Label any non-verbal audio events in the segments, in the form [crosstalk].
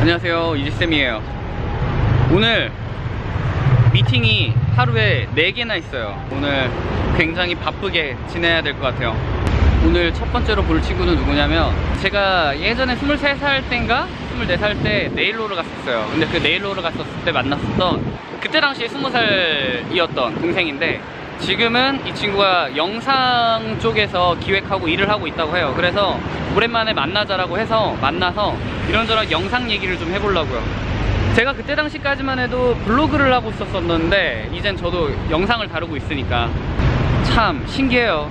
안녕하세요. 이지쌤이에요. 오늘 미팅이 하루에 4개나 있어요. 오늘 굉장히 바쁘게 지내야 될 것 같아요. 오늘 첫 번째로 볼 친구는 누구냐면 제가 예전에 23살 땐가 24살 때 네일로를 갔었어요. 근데 그 네일로를 갔었을 때 만났었던 그때 당시에 20살이었던 동생인데 지금은 이 친구가 영상 쪽에서 기획하고 일을 하고 있다고 해요. 그래서 오랜만에 만나자라고 해서 만나서 이런저런 영상 얘기를 좀 해보려고요. 제가 그때 당시까지만 해도 블로그를 하고 있었었는데 이젠 저도 영상을 다루고 있으니까 참 신기해요.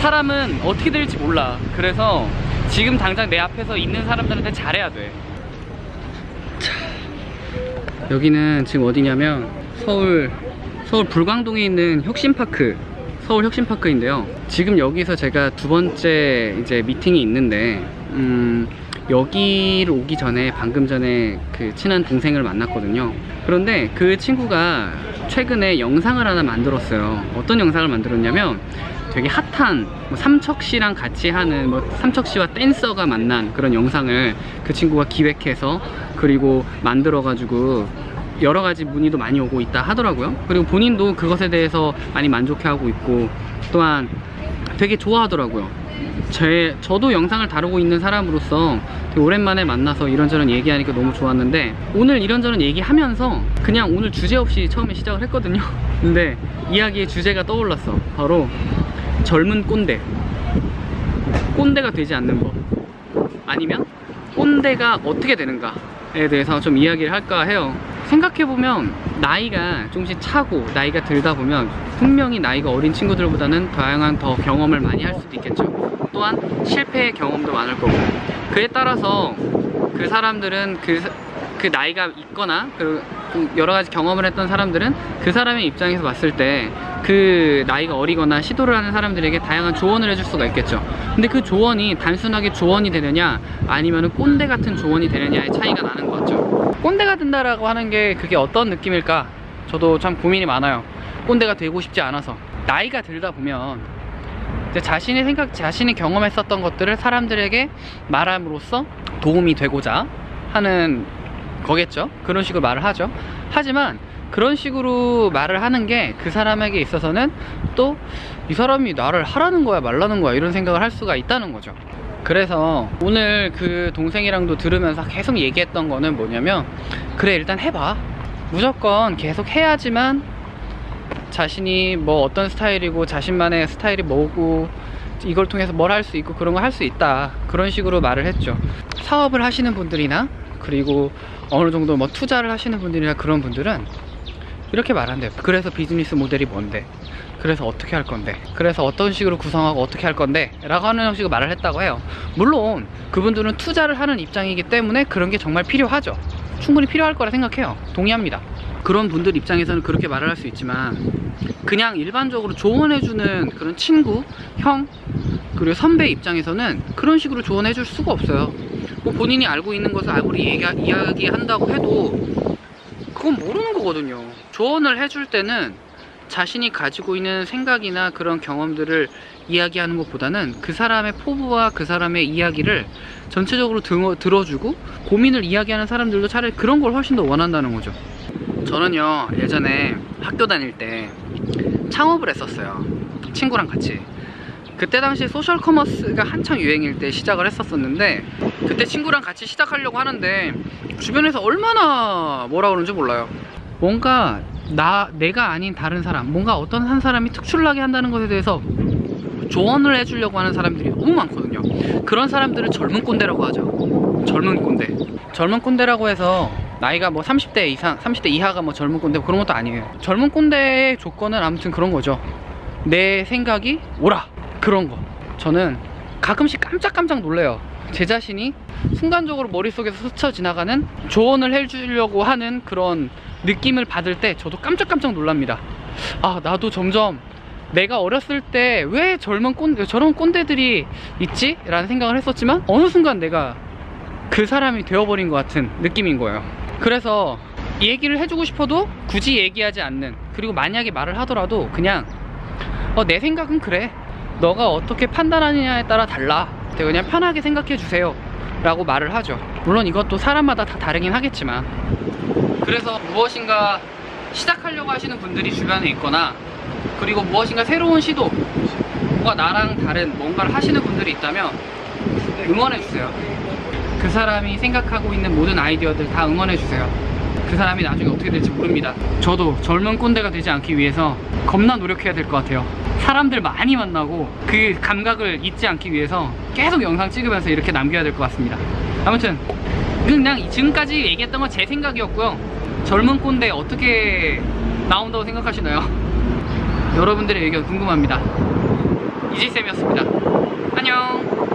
사람은 어떻게 될지 몰라. 그래서 지금 당장 내 앞에서 있는 사람들한테 잘해야 돼. 자, 여기는 지금 어디냐면 서울 서울 불광동에 있는 혁신파크 서울 혁신파크인데요. 지금 여기서 제가 두 번째 이제 미팅이 있는데 음, 여기를 오기 전에 방금 전에 그 친한 동생을 만났거든요. 그런데 그 친구가 최근에 영상을 하나 만들었어요. 어떤 영상을 만들었냐면 되게 핫한 뭐 삼척씨랑 같이 하는 뭐 삼척씨와 댄서가 만난 그런 영상을 그 친구가 기획해서 그리고 만들어 가지고 여러 가지 문의도 많이 오고 있다 하더라고요. 그리고 본인도 그것에 대해서 많이 만족해하고 있고 또한 되게 좋아하더라고요. 제, 저도 영상을 다루고 있는 사람으로서 오랜만에 만나서 이런저런 얘기하니까 너무 좋았는데 오늘 이런저런 얘기하면서 그냥 오늘 주제 없이 처음에 시작을 했거든요. [laughs] 근데 이야기의 주제가 떠올랐어. 바로 젊은 꼰대. 꼰대가 되지 않는 법. 아니면 꼰대가 어떻게 되는가에 대해서 좀 이야기를 할까 해요 생각해보면 나이가 조금씩 차고 나이가 들다 보면 분명히 나이가 어린 친구들보다는 다양한 더 경험을 많이 할 수도 있겠죠. 또한 실패의 경험도 많을 거고. 그에 따라서 그 사람들은 그, 그 나이가 있거나 그 여러 가지 경험을 했던 사람들은 그 사람의 입장에서 봤을 때 그 나이가 어리거나 시도를 하는 사람들에게 다양한 조언을 해줄 수가 있겠죠. 근데 그 조언이 단순하게 조언이 되느냐 아니면 꼰대 같은 조언이 되느냐의 차이가 나는 것 같죠 꼰대가 된다라고 하는 게 그게 어떤 느낌일까 저도 참 고민이 많아요 꼰대가 되고 싶지 않아서 나이가 들다 보면 자신의 생각, 자신이 경험했었던 것들을 사람들에게 말함으로써 도움이 되고자 하는 거겠죠. 그런 식으로 말을 하죠. 하지만 그런 식으로 말을 하는 게 그 사람에게 있어서는 또 이 사람이 나를 하라는 거야 말라는 거야 이런 생각을 할 수가 있다는 거죠. 그래서 오늘 그 동생이랑도 들으면서 계속 얘기했던 거는 뭐냐면 그래 일단 해봐. 무조건 계속 해야지만 자신이 뭐 어떤 스타일이고 자신만의 스타일이 뭐고 이걸 통해서 뭘 할 수 있고 그런 거할수 있다. 그런 식으로 말을 했죠. 사업을 하시는 분들이나 그리고 어느 정도 뭐 투자를 하시는 분들이나 그런 분들은 이렇게 말한대요. 그래서 비즈니스 모델이 뭔데? 그래서 어떻게 할 건데? 그래서 어떤 식으로 구성하고 어떻게 할 건데? 라고 하는 형식으로 말을 했다고 해요. 물론 그분들은 투자를 하는 입장이기 때문에 그런 게 정말 필요하죠. 충분히 필요할 거라 생각해요. 동의합니다. 그런 분들 입장에서는 그렇게 말을 할 수 있지만 그냥 일반적으로 조언해주는 그런 친구, 형, 그리고 선배 입장에서는 그런 식으로 조언해줄 수가 없어요. 뭐 본인이 알고 있는 것을 아무리 얘기, 이야기한다고 해도 그건 모르는 거거든요. 조언을 해줄 때는 자신이 가지고 있는 생각이나 그런 경험들을 이야기하는 것보다는 그 사람의 포부와 그 사람의 이야기를 전체적으로 등, 들어주고 고민을 이야기하는 사람들도 차라리 그런 걸 훨씬 더 원한다는 거죠. 저는요 예전에 학교 다닐 때 창업을 했었어요. 친구랑 같이 그때 당시 소셜 커머스가 한창 유행일 때 시작을 했었었는데 그때 친구랑 같이 시작하려고 하는데 주변에서 얼마나 뭐라 그러는지 몰라요. 뭔가 나 내가 아닌 다른 사람 뭔가 어떤 한 사람이 특출나게 한다는 것에 대해서 조언을 해주려고 하는 사람들이 너무 많거든요. 그런 사람들을 젊은 꼰대라고 하죠. 젊은 꼰대. 젊은 꼰대라고 해서 나이가 뭐 30대 이상 30대 이하가 뭐 젊은 꼰대 그런 것도 아니에요. 젊은 꼰대의 조건은 아무튼 그런 거죠. 내 생각이 옳아 그런 거. 저는 가끔씩 깜짝깜짝 놀래요. 제 자신이 순간적으로 머릿속에서 스쳐 지나가는 조언을 해주려고 하는 그런 느낌을 받을 때 저도 깜짝깜짝 놀랍니다. 아 나도 점점 내가 어렸을 때 왜 젊은 꼰대 저런 꼰대들이 있지? 라는 생각을 했었지만 어느 순간 내가 그 사람이 되어버린 것 같은 느낌인 거예요. 그래서 얘기를 해주고 싶어도 굳이 얘기하지 않는 그리고 만약에 말을 하더라도 그냥 어, 내 생각은 그래 너가 어떻게 판단하느냐에 따라 달라. 그냥 편하게 생각해 주세요. 라고 말을 하죠. 물론 이것도 사람마다 다 다르긴 하겠지만. 그래서 무엇인가 시작하려고 하시는 분들이 주변에 있거나 그리고 무엇인가 새로운 시도 뭔가 나랑 다른 뭔가를 하시는 분들이 있다면 응원해 주세요. 그 사람이 생각하고 있는 모든 아이디어들 다 응원해 주세요. 그 사람이 나중에 어떻게 될지 모릅니다. 저도 젊은 꼰대가 되지 않기 위해서 겁나 노력해야 될 것 같아요 사람들 많이 만나고 그 감각을 잊지 않기 위해서 계속 영상 찍으면서 이렇게 남겨야 될 것 같습니다. 아무튼 그냥 지금까지 얘기했던 건 제 생각이었고요. 젊은 꼰대 어떻게 나온다고 생각하시나요? [laughs] 여러분들의 의견 궁금합니다. 이지쌤이었습니다. 안녕